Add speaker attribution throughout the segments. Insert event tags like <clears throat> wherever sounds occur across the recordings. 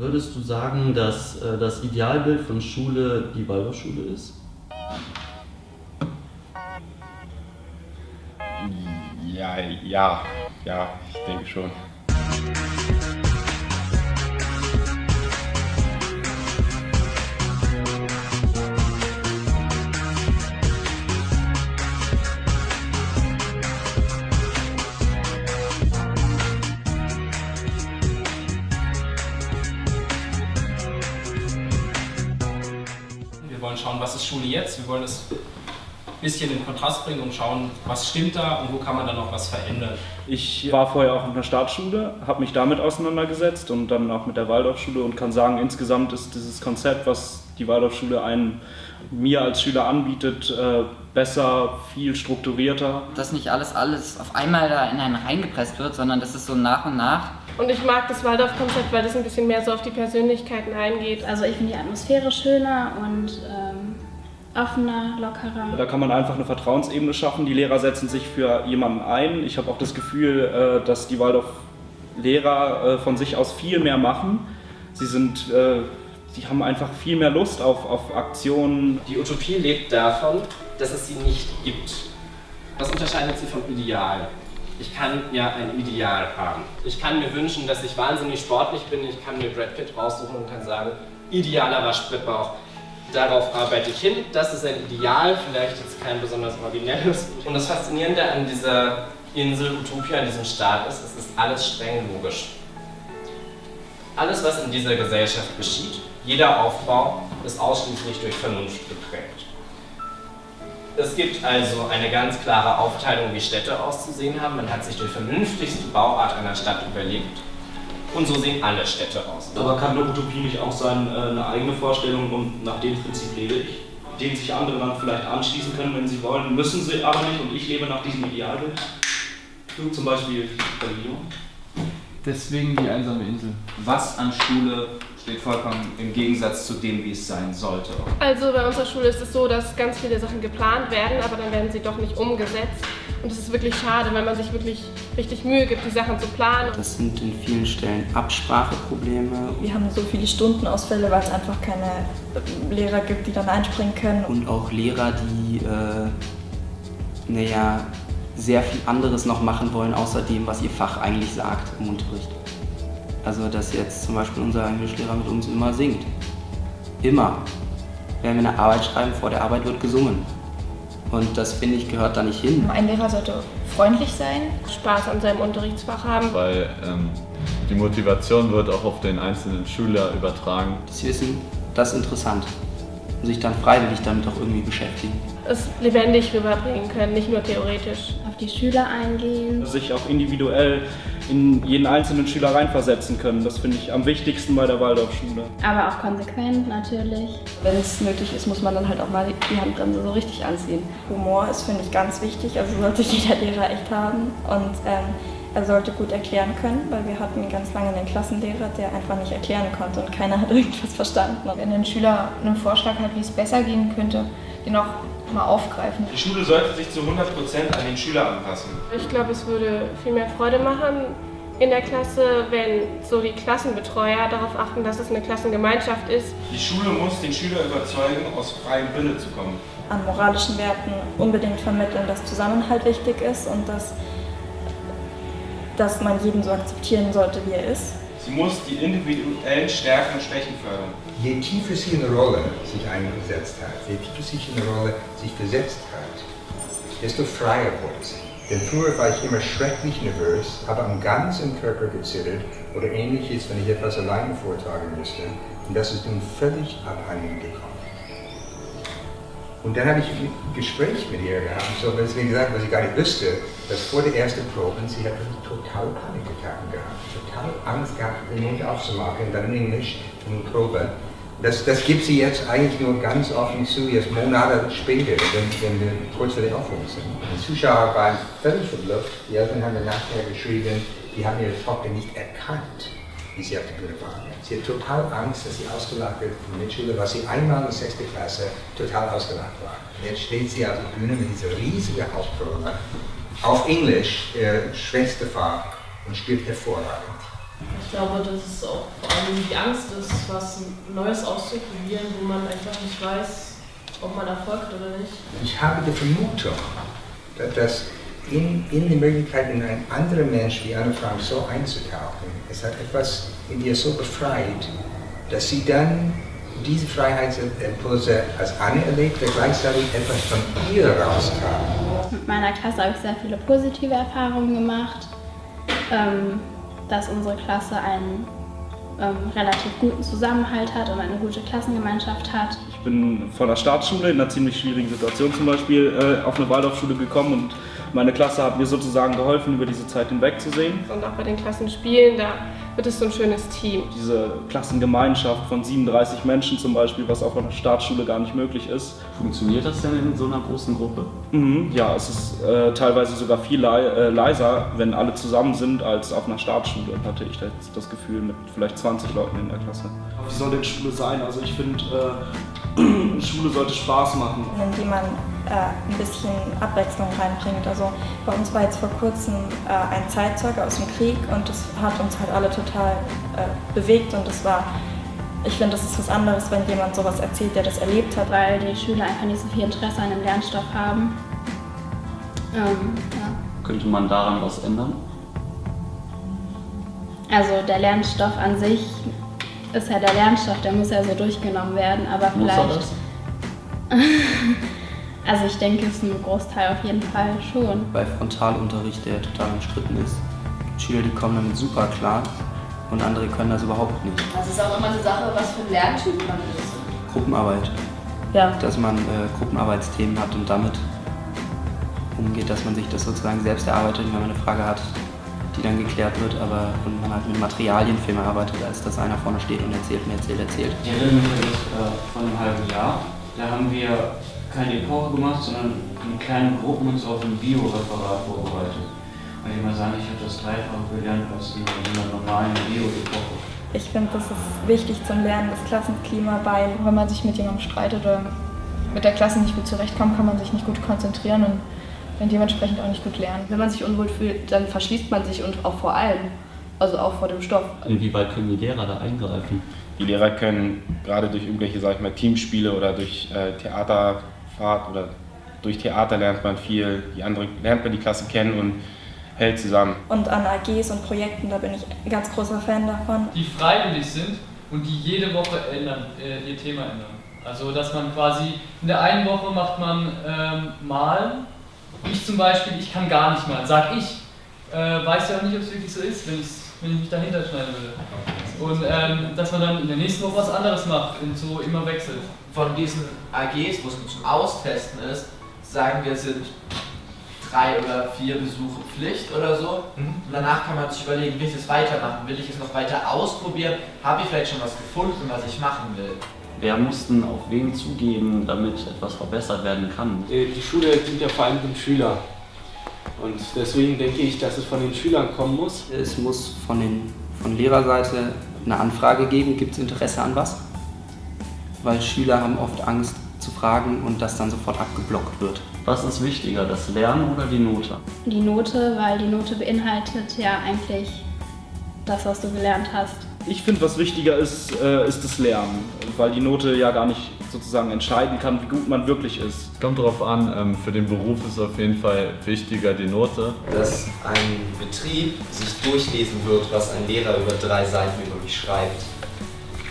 Speaker 1: Würdest du sagen, dass äh, das Idealbild von Schule die Waldorfschule ist?
Speaker 2: Ja, ja, ja, ich denke schon.
Speaker 3: Wollen schauen, was ist Schule jetzt. Wir wollen es ein bisschen in Kontrast bringen und schauen, was stimmt da und wo kann man dann noch was verändern.
Speaker 4: Ich war vorher auch in der Staatsschule, habe mich damit auseinandergesetzt und dann auch mit der Waldorfschule und kann sagen, insgesamt ist dieses Konzept, was die Waldorfschule einen, mir als Schüler anbietet, äh, besser, viel strukturierter.
Speaker 5: Dass nicht alles, alles auf einmal da in einen reingepresst wird, sondern dass es so nach und nach
Speaker 6: Und ich mag das Waldorf-Konzept, weil das ein bisschen mehr so auf die Persönlichkeiten eingeht.
Speaker 7: Also ich finde die Atmosphäre schöner und ähm, offener, lockerer.
Speaker 4: Da kann man einfach eine Vertrauensebene schaffen. Die Lehrer setzen sich für jemanden ein. Ich habe auch das Gefühl, äh, dass die Waldorf-Lehrer äh, von sich aus viel mehr machen. Sie sind, äh, sie haben einfach viel mehr Lust auf, auf Aktionen.
Speaker 3: Die Utopie lebt davon, dass es sie nicht gibt. Was unterscheidet sie vom Ideal? Ich kann ja ein Ideal haben. Ich kann mir wünschen, dass ich wahnsinnig sportlich bin. Ich kann mir Brad Pitt raussuchen und kann sagen, idealer Waschbrettbauch. Darauf arbeite ich hin. Das ist ein Ideal, vielleicht jetzt kein besonders originelles. Und das Faszinierende an dieser Insel Utopia, an diesem Staat ist, es ist alles streng logisch. Alles, was in dieser Gesellschaft geschieht, jeder Aufbau ist ausschließlich durch Vernunft geprägt. Es gibt also eine ganz klare Aufteilung, wie Städte auszusehen haben. Man hat sich die vernünftigste Bauart einer Stadt überlegt. Und so sehen alle Städte aus.
Speaker 4: Aber kann eine Utopie nicht auch sein, äh, eine eigene Vorstellung und nach dem Prinzip lebe ich? Dem sich andere dann vielleicht anschließen können, wenn sie wollen, müssen sie aber nicht und ich lebe nach diesem Idealbild. Du zum Beispiel Religion.
Speaker 8: Deswegen die einsame Insel. Was an Schule steht vollkommen im Gegensatz zu dem, wie es sein sollte.
Speaker 6: Also bei unserer Schule ist es so, dass ganz viele Sachen geplant werden, aber dann werden sie doch nicht umgesetzt. Und das ist wirklich schade, weil man sich wirklich richtig Mühe gibt, die Sachen zu planen.
Speaker 1: Das sind in vielen Stellen Abspracheprobleme
Speaker 9: Wir haben so viele Stundenausfälle, weil es einfach keine Lehrer gibt, die dann einspringen können.
Speaker 1: und auch Lehrer, die äh, naja, sehr viel anderes noch machen wollen, außer dem, was ihr Fach eigentlich sagt im Unterricht. Also, dass jetzt zum Beispiel unser Englischlehrer mit uns immer singt. Immer. Wenn wir eine Arbeit schreiben, vor der Arbeit wird gesungen. Und das, finde ich, gehört da nicht hin.
Speaker 7: Ein Lehrer sollte freundlich sein.
Speaker 6: Spaß an seinem Unterrichtsfach haben.
Speaker 10: weil ähm, die Motivation wird auch auf den einzelnen Schüler übertragen.
Speaker 1: Das Wissen, das ist interessant. Und sich dann freiwillig damit auch irgendwie beschäftigen.
Speaker 6: Es lebendig rüberbringen können, nicht nur theoretisch.
Speaker 7: Auf die Schüler eingehen.
Speaker 4: Sich auch individuell in jeden einzelnen Schüler reinversetzen können. Das finde ich am wichtigsten bei der Waldorfschule.
Speaker 7: Aber auch konsequent natürlich.
Speaker 9: Wenn es nötig ist, muss man dann halt auch mal die Handbremse so richtig anziehen. Humor ist, finde ich, ganz wichtig. Also sollte <laughs> jeder Lehrer echt haben. Und ähm, er sollte gut erklären können, weil wir hatten ganz lange einen Klassenlehrer, der einfach nicht erklären konnte und keiner hat <laughs> irgendwas verstanden.
Speaker 7: Wenn ein Schüler einen Vorschlag hat, wie es besser gehen könnte, den auch mal aufgreifen.
Speaker 2: Die Schule sollte sich zu 100% an den Schüler anpassen.
Speaker 6: Ich glaube, es würde viel mehr Freude machen in der Klasse, wenn so die Klassenbetreuer darauf achten, dass es eine Klassengemeinschaft ist.
Speaker 2: Die Schule muss den Schüler überzeugen, aus freiem Wille zu kommen.
Speaker 9: An moralischen Werten unbedingt vermitteln, dass Zusammenhalt wichtig ist und dass, dass man jeden so akzeptieren sollte, wie er ist.
Speaker 2: Sie muss die individuellen Stärken und Schwächen fördern.
Speaker 11: Je tiefer sie in eine Rolle sich eingesetzt hat, je tiefer in eine Rolle sich versetzt hat, desto freier wurde sie. Denn früher war ich immer schrecklich nervös, habe am ganzen Körper gezittert oder ähnliches, wenn ich etwas alleine vortragen musste. Und das ist nun völlig abhanden gekommen. Und dann habe ich ein Gespräch mit ihr gehabt, so sie mir gesagt was ich gar nicht wusste, dass vor der ersten Probe, sie hat total Panikattacken gehabt, total Angst gehabt, den Mund aufzumachen, dann in Englisch der Probe. Das, das gibt sie jetzt eigentlich nur ganz offen zu, jetzt Monate später, wenn, wenn wir kurz vor der Aufführung sind. Die Zuschauer waren völlig verblüfft, die Eltern haben mir nachher geschrieben, die haben ihre Tochter nicht erkannt, wie sie auf der Bühne war. Sie hat total Angst, dass sie ausgelacht wird von Mitschüler, was sie einmal in der 6. Klasse total ausgelacht war. Jetzt steht sie auf der Bühne mit dieser riesigen Hauptrolle auf Englisch, äh, Schwesterfach und spielt hervorragend.
Speaker 12: Ich glaube, dass es auch vor allem die Angst ist, was Neues auszuprobieren, wo man einfach nicht weiß, ob man erfolgt oder nicht.
Speaker 11: Ich habe die Vermutung, dass in, in die Möglichkeit, in ein anderer Mensch wie Anne Frank so einzutauchen, es hat etwas in ihr so befreit, dass sie dann diese Freiheitsimpulse als Anne erlebt, der gleichzeitig etwas von ihr rauskam.
Speaker 13: Mit meiner Klasse habe ich sehr viele positive Erfahrungen gemacht, ähm, dass unsere Klasse einen ähm, relativ guten Zusammenhalt hat und eine gute Klassengemeinschaft hat.
Speaker 4: Ich bin von der Staatsschule in einer ziemlich schwierigen Situation zum Beispiel äh, auf eine Waldorfschule gekommen und meine Klasse hat mir sozusagen geholfen, über diese Zeit hinwegzusehen.
Speaker 6: Und auch bei den Klassenspielen, da wird es so ein schönes Team.
Speaker 4: Diese Klassengemeinschaft von 37 Menschen zum Beispiel, was auf einer Staatsschule gar nicht möglich ist.
Speaker 14: Funktioniert das denn in so einer großen Gruppe?
Speaker 4: Mhm, ja, es ist äh, teilweise sogar viel lei äh, leiser, wenn alle zusammen sind, als auf einer Staatsschule, hatte ich das, das Gefühl, mit vielleicht 20 Leuten in der Klasse. Wie soll denn Schule sein? Also ich finde, äh, <clears throat> Schule sollte Spaß machen.
Speaker 9: Man äh, ein bisschen Abwechslung reinbringt. Also bei uns war jetzt vor kurzem äh, ein Zeitzeuge aus dem Krieg und das hat uns halt alle total äh, bewegt und das war ich finde, das ist was anderes, wenn jemand sowas erzählt, der das erlebt hat.
Speaker 13: Weil die Schüler einfach nicht so viel Interesse an dem Lernstoff haben. Ähm, ja.
Speaker 14: Könnte man daran was ändern?
Speaker 13: Also der Lernstoff an sich ist ja der Lernstoff, der muss ja so durchgenommen werden, aber
Speaker 14: Muss
Speaker 13: vielleicht.
Speaker 14: er das? <laughs>
Speaker 13: also ich denke, es ist ein Großteil auf jeden Fall schon.
Speaker 1: Bei Frontalunterricht, der total umstritten ist, gibt Schüler, die kommen damit super klar und andere können das überhaupt nicht.
Speaker 15: Also es ist auch immer eine Sache, was für ein Lerntyp man ist.
Speaker 1: Gruppenarbeit.
Speaker 15: Ja.
Speaker 1: Dass man äh, Gruppenarbeitsthemen hat und damit umgeht, dass man sich das sozusagen selbst erarbeitet, wenn man eine Frage hat, die dann geklärt wird, aber und man halt mit Materialien viel mehr arbeitet, als dass einer vorne steht und erzählt und erzählt, erzählt.
Speaker 16: Ich erinnere mich das äh, vor einem halben Jahr. Da haben wir keine Epoche gemacht, sondern in kleinen Gruppen uns auf ein Bio-Referat vorbereitet. Und ich muss sagen, ich habe das dreifache gelernt als in einer normalen Bio-Epoche.
Speaker 9: Ich finde, das ist wichtig zum Lernen, das Klassenklima, weil
Speaker 7: Wenn man sich mit jemandem streitet oder mit der Klasse nicht gut zurechtkommt, kann man sich nicht gut konzentrieren und dann dementsprechend auch nicht gut lernen.
Speaker 15: Wenn man sich unwohl fühlt, dann verschließt man sich und auch vor allem. Also auch vor dem Stoff.
Speaker 14: Inwieweit können die Lehrer da eingreifen?
Speaker 2: Die Lehrer können gerade durch irgendwelche, sag ich mal, Teamspiele oder durch äh, Theaterfahrt oder durch Theater lernt man viel, die andere lernt man die Klasse kennen und hält zusammen.
Speaker 9: und an AGs und Projekten, da bin ich ein ganz großer Fan davon.
Speaker 17: die freiwillig sind und die jede Woche ändern, äh, ihr Thema ändern. Also dass man quasi in der einen Woche macht man ähm, malen. Ich zum Beispiel, ich kann gar nicht malen, sag ich. Äh, weiß ja auch nicht, ob es wirklich so ist, wenn, wenn ich mich dahinter schneiden würde. Und ähm, dass man dann in der nächsten Woche was anderes macht und so immer wechselt.
Speaker 18: Von diesen AGs, wo es zum Austesten ist, sagen wir, sind drei oder vier Besuche Pflicht oder so. Und danach kann man sich überlegen, will ich es weitermachen? Will ich es noch weiter ausprobieren? Habe ich vielleicht schon was gefunden, was ich machen will?
Speaker 14: Wer muss denn auf wen zugehen, damit etwas verbessert werden kann?
Speaker 19: Äh, Die Schule dient ja vor allem dem Schüler. Und deswegen denke ich, dass es von den Schülern kommen muss.
Speaker 1: Es muss von, den, von Lehrerseite eine Anfrage geben, gibt es Interesse an was? Weil Schüler haben oft Angst zu fragen und das dann sofort abgeblockt wird.
Speaker 14: Was ist wichtiger, das Lernen oder die Note?
Speaker 13: Die Note, weil die Note beinhaltet ja eigentlich das, was du gelernt hast.
Speaker 4: Ich finde, was wichtiger ist, äh, ist das Lernen, weil die Note ja gar nicht sozusagen entscheiden kann, wie gut man wirklich ist.
Speaker 10: Kommt darauf an, ähm, für den Beruf ist auf jeden Fall wichtiger die Note.
Speaker 20: dass ein Betrieb sich durchlesen wird, was ein Lehrer über drei Seiten über mich schreibt,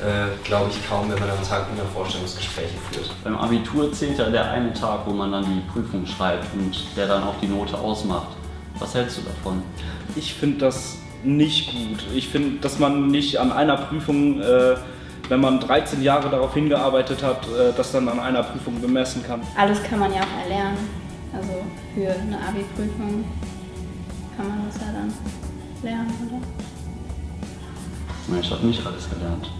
Speaker 20: äh, glaube ich kaum, wenn man am Tag 100 Vorstellungsgespräche führt.
Speaker 14: Beim Abitur zählt ja der eine Tag, wo man dann die Prüfung schreibt und der dann auch die Note ausmacht. Was hältst du davon?
Speaker 4: Ich finde das nicht gut. Ich finde, dass man nicht an einer Prüfung, äh, wenn man 13 Jahre darauf hingearbeitet hat, äh, das dann an einer Prüfung bemessen kann.
Speaker 13: Alles kann man ja auch erlernen. Also für eine Abi-Prüfung kann man das ja dann lernen, oder?
Speaker 14: Na, Ich habe nicht alles gelernt.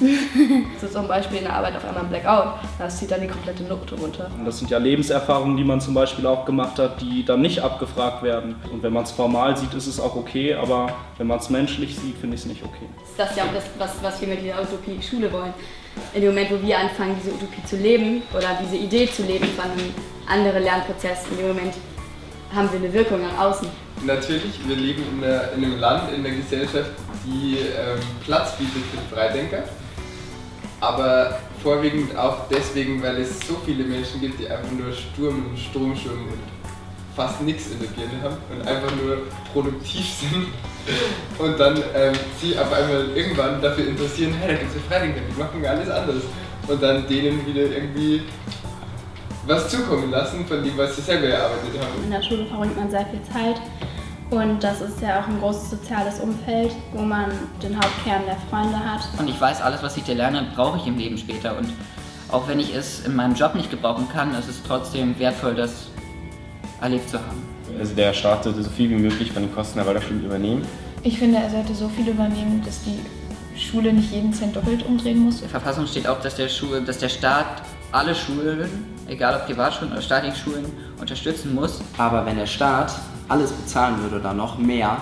Speaker 14: <laughs>
Speaker 15: So zum Beispiel in der Arbeit auf einmal ein Blackout, das zieht dann die komplette Note runter.
Speaker 4: Und das sind ja Lebenserfahrungen, die man zum Beispiel auch gemacht hat, die dann nicht abgefragt werden. Und wenn man es formal sieht, ist es auch okay, aber wenn man es menschlich sieht, finde ich es nicht okay.
Speaker 15: Das ist ja auch das, was, was wir mit dieser Utopie Schule wollen. In dem Moment, wo wir anfangen, diese Utopie zu leben oder diese Idee zu leben von einem anderen Lernprozess, in dem Moment haben wir eine Wirkung nach außen.
Speaker 21: Natürlich, wir leben in, der, in einem Land, in der Gesellschaft, die ähm, Platz bietet für Freidenker. Aber vorwiegend auch deswegen, weil es so viele Menschen gibt, die einfach nur Sturm und Strom schwimmen und fast nichts in der Birne haben und einfach nur produktiv <laughs> sind. Und dann ähm, sie auf einmal irgendwann dafür interessieren, hey, da gibt es ja Freidenker, die machen alles anders. Und dann denen wieder irgendwie was zukommen lassen von dem, was sie selber erarbeitet haben.
Speaker 13: In der Schule verbringt man sehr viel Zeit und das ist ja auch ein großes soziales Umfeld, wo man den Hauptkern der Freunde hat.
Speaker 22: Und ich weiß, alles, was ich da lerne, brauche ich im Leben später. Und auch wenn ich es in meinem Job nicht gebrauchen kann, ist es trotzdem wertvoll, das erlebt zu haben.
Speaker 2: Also der Staat sollte so viel wie möglich von den Kosten der Waldorfschule übernehmen.
Speaker 7: Ich finde, er sollte so viel übernehmen, dass die Schule nicht jeden Cent doppelt umdrehen muss.
Speaker 22: In der Verfassung steht auch, dass der, Schule, dass der Staat alle Schulen, egal ob Privatschulen oder staatliche Schulen, unterstützen muss.
Speaker 1: Aber wenn der Staat alles bezahlen würde oder noch mehr,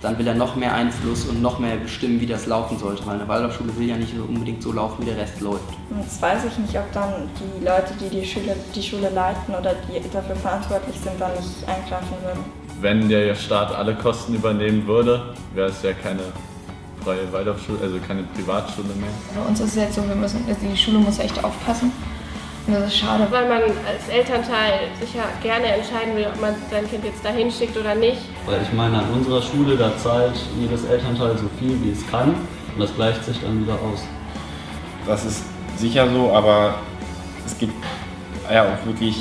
Speaker 1: dann will er noch mehr Einfluss und noch mehr bestimmen, wie das laufen sollte, weil eine Waldorfschule will ja nicht unbedingt so laufen, wie der Rest läuft.
Speaker 9: Jetzt weiß ich nicht, ob dann die Leute, die die Schule, die Schule leiten oder die dafür verantwortlich sind, dann nicht eingreifen würden.
Speaker 10: Wenn der Staat alle Kosten übernehmen würde, wäre es ja keine freie Waldorfschule, also keine Privatschule mehr.
Speaker 7: Bei uns ist es jetzt so, wir müssen, also die Schule muss echt aufpassen. Das ist schade.
Speaker 6: Weil man als Elternteil sich ja gerne entscheiden will, ob man sein Kind jetzt dahin schickt oder nicht.
Speaker 14: Weil ich meine, an unserer Schule, da zahlt jedes Elternteil so viel, wie es kann und das gleicht sich dann wieder aus.
Speaker 2: Das ist sicher so, aber es gibt ja auch wirklich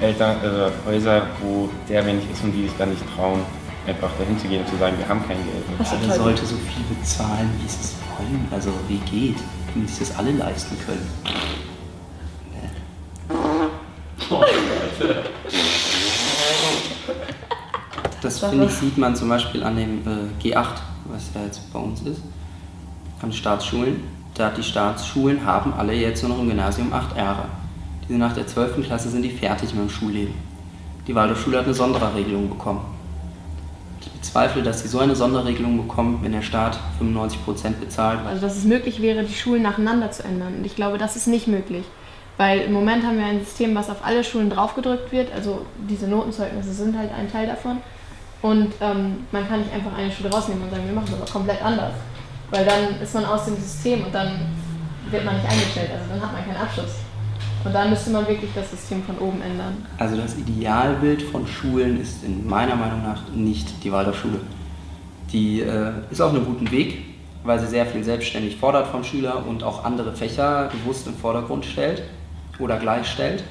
Speaker 2: Eltern, äh, Häuser, wo sehr wenig ist und die sich dann nicht trauen, einfach dahin zu gehen und zu sagen, wir haben kein Geld.
Speaker 1: Alle sollte so viel bezahlen, wie sie es wollen. Also wie geht, wenn sich das alle leisten können. Das finde ich, sieht man zum Beispiel an dem äh, G8, was ja jetzt bei uns ist, an Staatsschulen. Da die Staatsschulen haben alle jetzt nur noch im Gymnasium acht Jahre. Die nach der 12. Klasse sind die fertig mit dem Schulleben. Die Waldorfschule hat eine Sonderregelung bekommen. Ich bezweifle, dass sie so eine Sonderregelung bekommen, wenn der Staat 95% bezahlt.
Speaker 6: Also dass es möglich wäre, die Schulen nacheinander zu ändern. Und ich glaube, das ist nicht möglich. Weil im Moment haben wir ein System, was auf alle Schulen draufgedrückt wird. Also diese Notenzeugnisse sind halt ein Teil davon. Und ähm, man kann nicht einfach eine Schule rausnehmen und sagen, wir machen es aber komplett anders. Weil dann ist man aus dem System und dann wird man nicht eingestellt. Also dann hat man keinen Abschluss. Und dann müsste man wirklich das System von oben ändern.
Speaker 1: Also das Idealbild von Schulen ist in meiner Meinung nach nicht die Waldorfschule. Die äh, ist auf einem guten Weg, weil sie sehr viel selbstständig fordert vom Schüler und auch andere Fächer bewusst im Vordergrund stellt oder gleichstellt.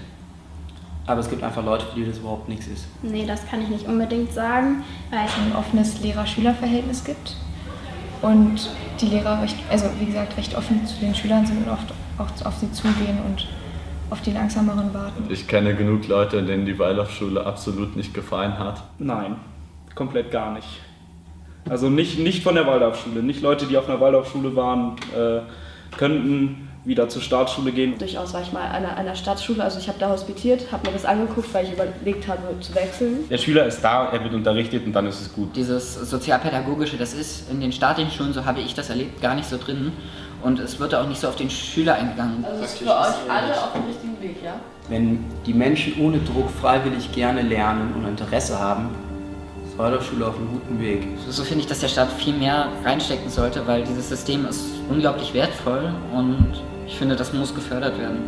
Speaker 1: Aber es gibt einfach Leute, für die das überhaupt nichts ist.
Speaker 13: Nee, das kann ich nicht unbedingt sagen.
Speaker 7: Weil es ein offenes Lehrer-Schüler-Verhältnis gibt. Und die Lehrer, recht, also wie gesagt, recht offen zu den Schülern sind und oft auch auf sie zugehen und auf die langsameren warten.
Speaker 10: Ich kenne genug Leute, denen die Waldorfschule absolut nicht gefallen hat.
Speaker 4: Nein, komplett gar nicht. Also nicht, nicht von der Waldorfschule. Nicht Leute, die auf einer Waldorfschule waren, äh, könnten wieder zur Staatsschule gehen.
Speaker 23: Durchaus war ich mal an einer, einer Staatsschule, also ich habe da hospitiert, habe mir das angeguckt, weil ich überlegt habe zu wechseln.
Speaker 2: Der Schüler ist da, er wird unterrichtet und dann ist es gut.
Speaker 22: Dieses sozialpädagogische, das ist in den staatlichen Schulen, so habe ich das erlebt, gar nicht so drin. Und es wird auch nicht so auf den Schüler eingegangen.
Speaker 12: Also ist für euch alle auf dem richtigen Weg, ja?
Speaker 1: Wenn die Menschen ohne Druck freiwillig gerne lernen und Interesse haben, ist Waldorfschule auf einem guten Weg.
Speaker 22: So finde ich, dass der Staat viel mehr reinstecken sollte, weil dieses System ist unglaublich wertvoll und ich finde, das muss gefördert werden.